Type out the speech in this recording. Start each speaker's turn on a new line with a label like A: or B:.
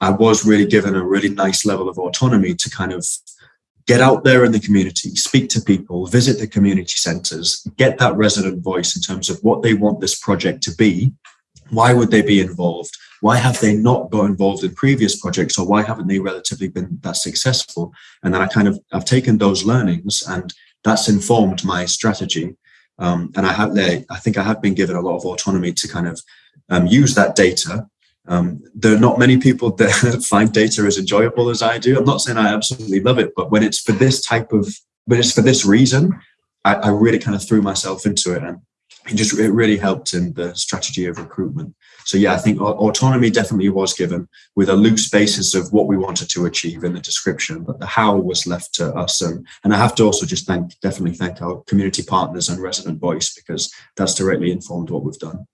A: I was really given a really nice level of autonomy to kind of get out there in the community, speak to people, visit the community centres, get that resident voice in terms of what they want this project to be. Why would they be involved? Why have they not got involved in previous projects or why haven't they relatively been that successful? And then I kind of, I've taken those learnings and that's informed my strategy. Um, and I have, I think I have been given a lot of autonomy to kind of um, use that data um, there are not many people that find data as enjoyable as I do. I'm not saying I absolutely love it, but when it's for this type of, when it's for this reason, I, I really kind of threw myself into it and it just it really helped in the strategy of recruitment. So yeah, I think autonomy definitely was given with a loose basis of what we wanted to achieve in the description, but the how was left to us. And, and I have to also just thank, definitely thank our community partners and resident voice because that's directly informed what we've done.